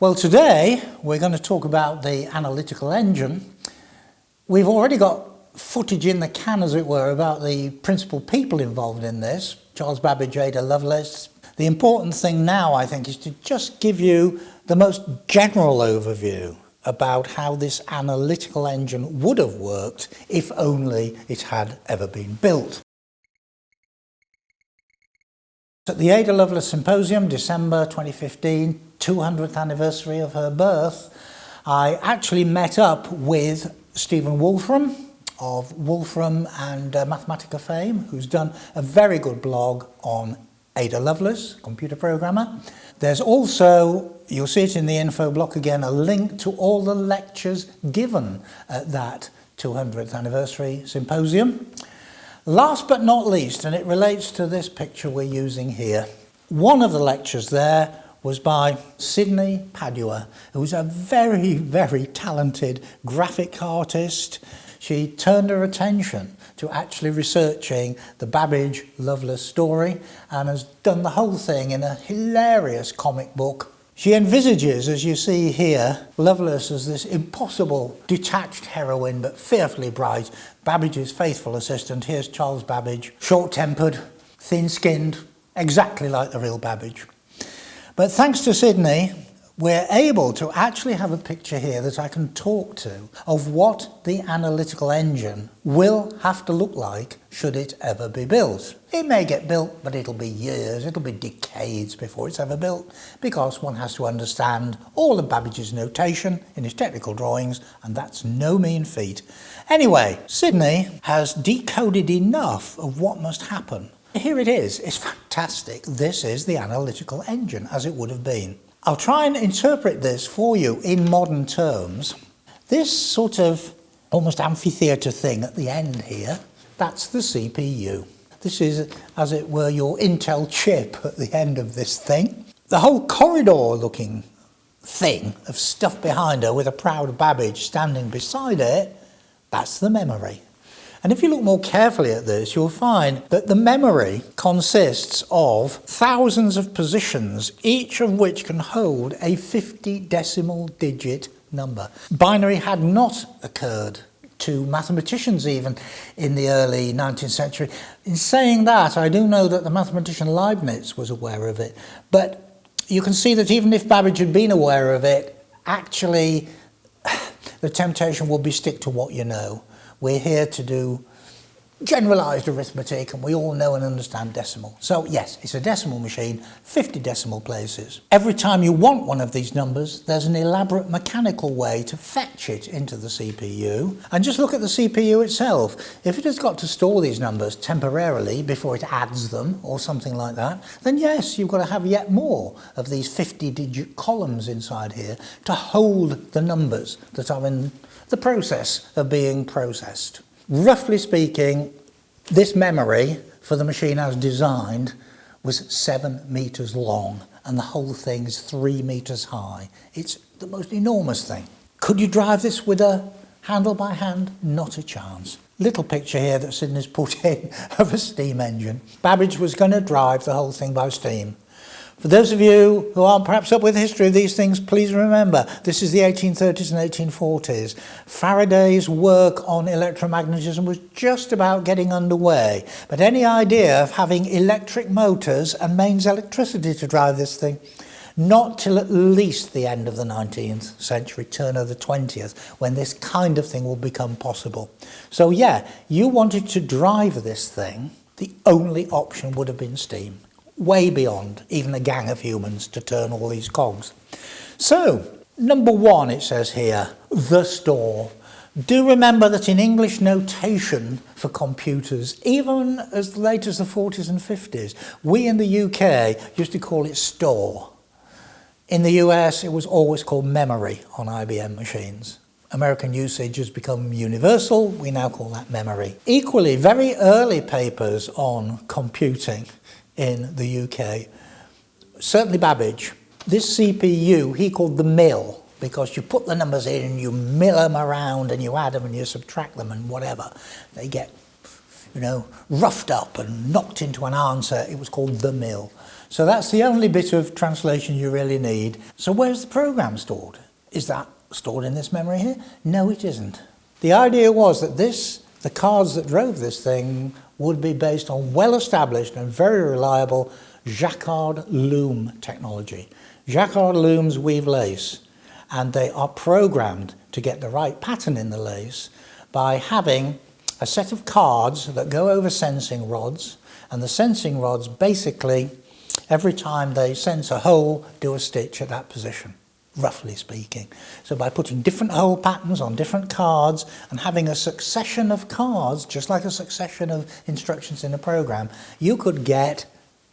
Well today we're going to talk about the analytical engine. We've already got footage in the can as it were about the principal people involved in this, Charles Babbage, Ada Lovelace. The important thing now I think is to just give you the most general overview about how this analytical engine would have worked if only it had ever been built. At the Ada Lovelace Symposium, December 2015, 200th anniversary of her birth, I actually met up with Stephen Wolfram of Wolfram and uh, Mathematica fame, who's done a very good blog on Ada Lovelace, computer programmer. There's also, you'll see it in the info block again, a link to all the lectures given at that 200th anniversary symposium. Last but not least, and it relates to this picture we're using here, one of the lectures there was by Sidney Padua, who was a very, very talented graphic artist. She turned her attention to actually researching the Babbage Lovelace story and has done the whole thing in a hilarious comic book She envisages, as you see here, Lovelace as this impossible detached heroine but fearfully bright, Babbage's faithful assistant. Here's Charles Babbage, short-tempered, thin-skinned, exactly like the real Babbage. But thanks to Sydney, we're able to actually have a picture here that I can talk to of what the analytical engine will have to look like should it ever be built. It may get built, but it'll be years, it'll be decades before it's ever built, because one has to understand all of Babbage's notation in his technical drawings, and that's no mean feat. Anyway, Sydney has decoded enough of what must happen here it is, it's fantastic. This is the analytical engine as it would have been. I'll try and interpret this for you in modern terms. This sort of almost amphitheatre thing at the end here, that's the CPU. This is, as it were, your Intel chip at the end of this thing. The whole corridor looking thing of stuff behind her with a proud Babbage standing beside it, that's the memory. And if you look more carefully at this, you'll find that the memory consists of thousands of positions, each of which can hold a 50 decimal digit number. Binary had not occurred to mathematicians even in the early 19th century. In saying that, I do know that the mathematician Leibniz was aware of it, but you can see that even if Babbage had been aware of it, actually the temptation would be stick to what you know. We're here to do generalized arithmetic and we all know and understand decimal. So yes, it's a decimal machine, 50 decimal places. Every time you want one of these numbers, there's an elaborate mechanical way to fetch it into the CPU. And just look at the CPU itself. If it has got to store these numbers temporarily before it adds them or something like that, then yes, you've got to have yet more of these 50 digit columns inside here to hold the numbers that are in the process of being processed. Roughly speaking, this memory for the machine as designed was seven meters long and the whole thing is three meters high. It's the most enormous thing. Could you drive this with a handle by hand? Not a chance. Little picture here that Sydney's put in of a steam engine. Babbage was going to drive the whole thing by steam. For those of you who aren't perhaps up with the history of these things, please remember this is the 1830s and 1840s. Faraday's work on electromagnetism was just about getting underway, but any idea of having electric motors and mains electricity to drive this thing not till at least the end of the 19th century, turn of the 20th, when this kind of thing will become possible. So yeah, you wanted to drive this thing, the only option would have been steam. Way beyond even a gang of humans to turn all these cogs. So, number one, it says here, the store. Do remember that in English notation for computers, even as late as the 40s and 50s, we in the UK used to call it store. In the US, it was always called memory on IBM machines. American usage has become universal, we now call that memory. Equally, very early papers on computing in the UK. Certainly Babbage. This CPU he called the mill because you put the numbers in and you mill them around and you add them and you subtract them and whatever. They get, you know, roughed up and knocked into an answer. It was called the mill. So that's the only bit of translation you really need. So where's the program stored? Is that stored in this memory here? No, it isn't. The idea was that this, the cards that drove this thing, would be based on well-established and very reliable Jacquard loom technology. Jacquard looms weave lace and they are programmed to get the right pattern in the lace by having a set of cards that go over sensing rods and the sensing rods basically every time they sense a hole do a stitch at that position roughly speaking. So by putting different hole patterns on different cards and having a succession of cards, just like a succession of instructions in a program, you could get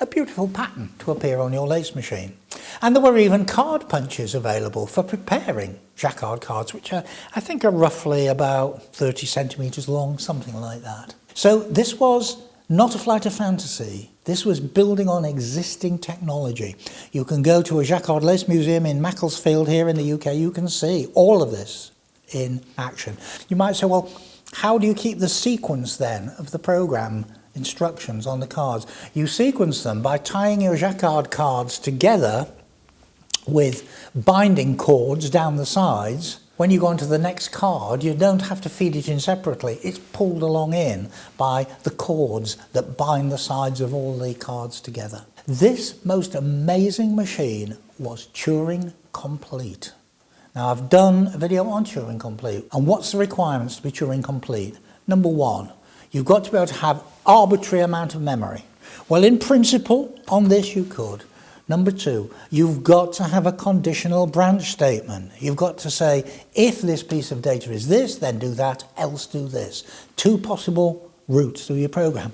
a beautiful pattern to appear on your lace machine. And there were even card punches available for preparing jacquard cards, which are, I think are roughly about 30 centimetres long, something like that. So this was not a flight of fantasy. This was building on existing technology. You can go to a Jacquard Lace Museum in Macclesfield here in the UK, you can see all of this in action. You might say, well, how do you keep the sequence then of the program instructions on the cards. You sequence them by tying your jacquard cards together with binding cords down the sides. When you go on to the next card, you don't have to feed it in separately. It's pulled along in by the cords that bind the sides of all the cards together. This most amazing machine was Turing complete. Now I've done a video on Turing complete and what's the requirements to be Turing complete? Number one, You've got to be able to have arbitrary amount of memory. Well, in principle, on this you could. Number two, you've got to have a conditional branch statement. You've got to say, if this piece of data is this, then do that, else do this. Two possible routes through your program.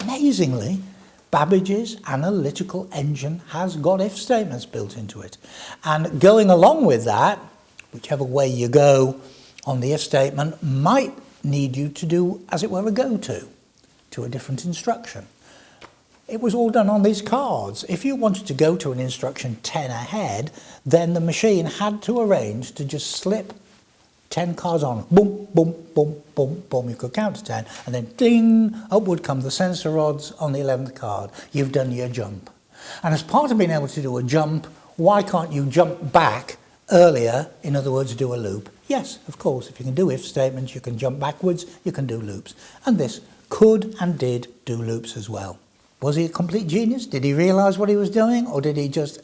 Amazingly, Babbage's analytical engine has got if statements built into it. And going along with that, whichever way you go on the if statement might need you to do, as it were, a go-to, to a different instruction. It was all done on these cards. If you wanted to go to an instruction 10 ahead, then the machine had to arrange to just slip 10 cards on, boom, boom, boom, boom, boom, you could count to 10, and then ding, up would come the sensor rods on the 11th card. You've done your jump. And as part of being able to do a jump, why can't you jump back earlier, in other words, do a loop? Yes, of course, if you can do if statements, you can jump backwards, you can do loops. And this could and did do loops as well. Was he a complete genius? Did he realise what he was doing? Or did he just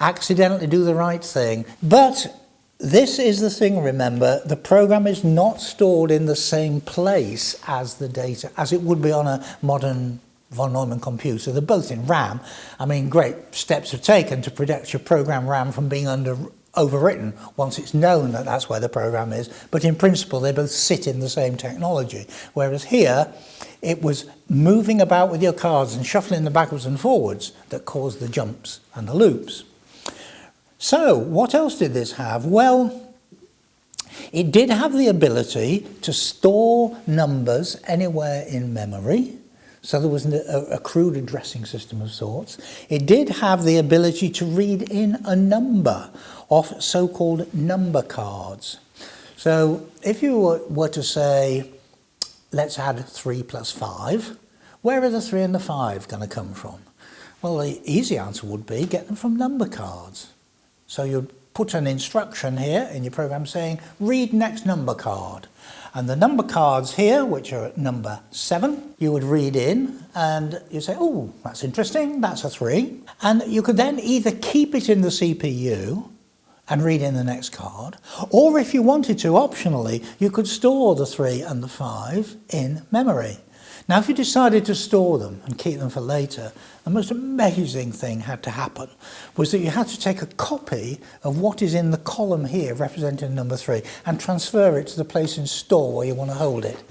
accidentally do the right thing? But this is the thing, remember, the program is not stored in the same place as the data, as it would be on a modern von Neumann computer. They're both in RAM. I mean, great steps are taken to protect your program RAM from being under overwritten once it's known that that's where the program is. But in principle, they both sit in the same technology. Whereas here, it was moving about with your cards and shuffling them backwards and forwards that caused the jumps and the loops. So what else did this have? Well, it did have the ability to store numbers anywhere in memory. So there was a, crude addressing system of sorts. It did have the ability to read in a number of so-called number cards. So if you were to say, let's add 3 plus 5, where are the 3 and the 5 going to come from? Well, the easy answer would be get them from number cards. So you'd put an instruction here in your program saying, read next number card. And the number cards here, which are at number 7, you would read in and you say, oh, that's interesting, that's a 3. And you could then either keep it in the CPU and read in the next card. Or if you wanted to, optionally, you could store the 3 and the 5 in memory. Now, if you decided to store them and keep them for later, the most amazing thing had to happen was that you had to take a copy of what is in the column here representing number 3 and transfer it to the place in store where you want to hold it.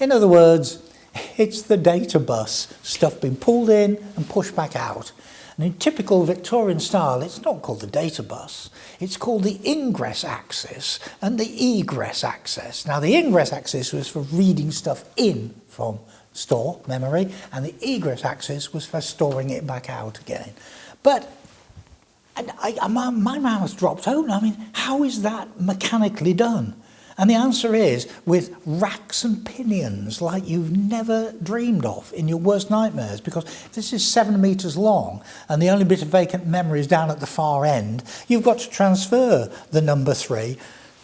In other words, it's the data bus, stuff being pulled in and pushed back out. And in typical Victorian style, it's not called the data bus, it's called the ingress axis and the egress axis. Now the ingress axis was for reading stuff in from store, memory, and the egress axis was for storing it back out again. But I, my, my mouth dropped open. I mean, how is that mechanically done? And the answer is with racks and pinions like you've never dreamed of in your worst nightmares because this is seven metres long and the only bit of vacant memory is down at the far end. You've got to transfer the number three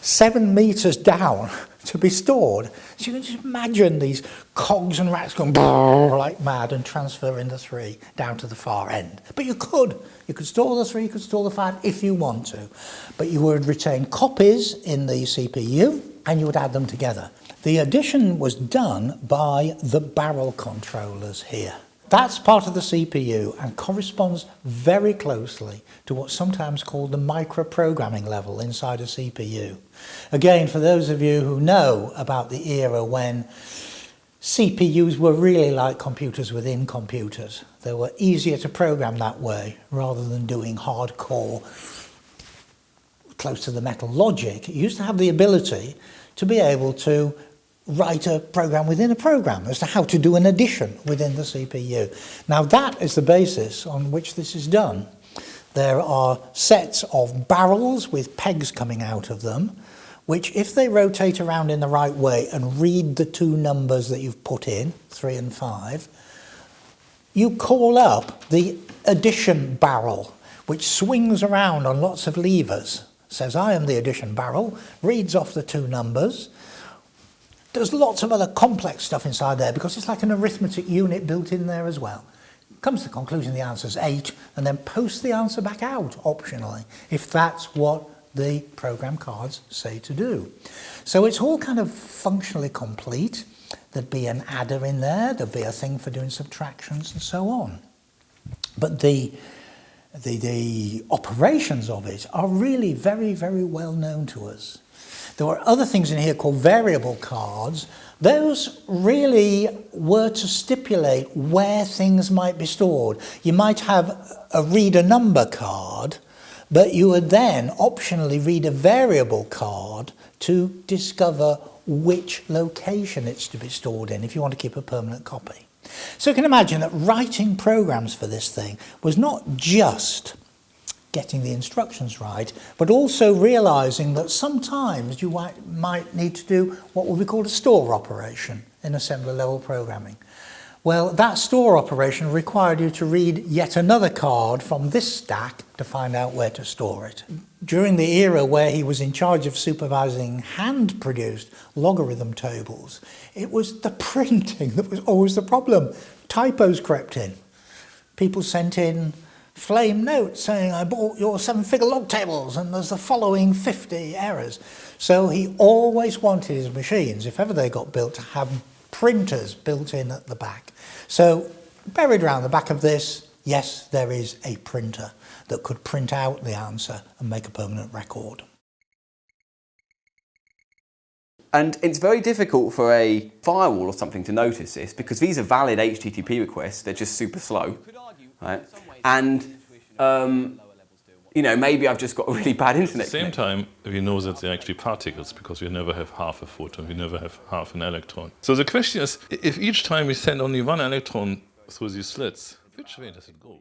seven metres down to be stored. So you can just imagine these cogs and rats going like mad and transferring the three down to the far end. But you could. You could store the three, you could store the five if you want to. But you would retain copies in the CPU and you would add them together. The addition was done by the barrel controllers here. That's part of the CPU and corresponds very closely to what's sometimes called the microprogramming level inside a CPU. Again, for those of you who know about the era when CPUs were really like computers within computers. They were easier to program that way rather than doing hardcore close to the metal logic. It used to have the ability to be able to write a program within a program as to how to do an addition within the CPU. Now that is the basis on which this is done. There are sets of barrels with pegs coming out of them, which if they rotate around in the right way and read the two numbers that you've put in, three and five, you call up the addition barrel, which swings around on lots of levers, says I am the addition barrel, reads off the two numbers, there's lots of other complex stuff inside there because it's like an arithmetic unit built in there as well. Comes to the conclusion the answer is 8 and then post the answer back out optionally if that's what the program cards say to do. So it's all kind of functionally complete. There'd be an adder in there, there'd be a thing for doing subtractions and so on. But the, the, the operations of it are really very, very well known to us. There were other things in here called variable cards. Those really were to stipulate where things might be stored. You might have a read a number card, but you would then optionally read a variable card to discover which location it's to be stored in if you want to keep a permanent copy. So you can imagine that writing programs for this thing was not just getting the instructions right, but also realizing that sometimes you might, need to do what would be called a store operation in assembler level programming. Well, that store operation required you to read yet another card from this stack to find out where to store it. During the era where he was in charge of supervising hand-produced logarithm tables, it was the printing that was always the problem. Typos crept in. People sent in flame note saying I bought your seven figure log tables and there's the following 50 errors. So he always wanted his machines, if ever they got built, to have printers built in at the back. So buried around the back of this, yes, there is a printer that could print out the answer and make a permanent record. And it's very difficult for a firewall or something to notice this because these are valid HTTP requests, they're just super slow. Right? And, um, you know, maybe I've just got a really bad internet At the same time, we know that they're actually particles because we never have half a photon, we never have half an electron. So the question is, if each time we send only one electron through these slits, which way does it go?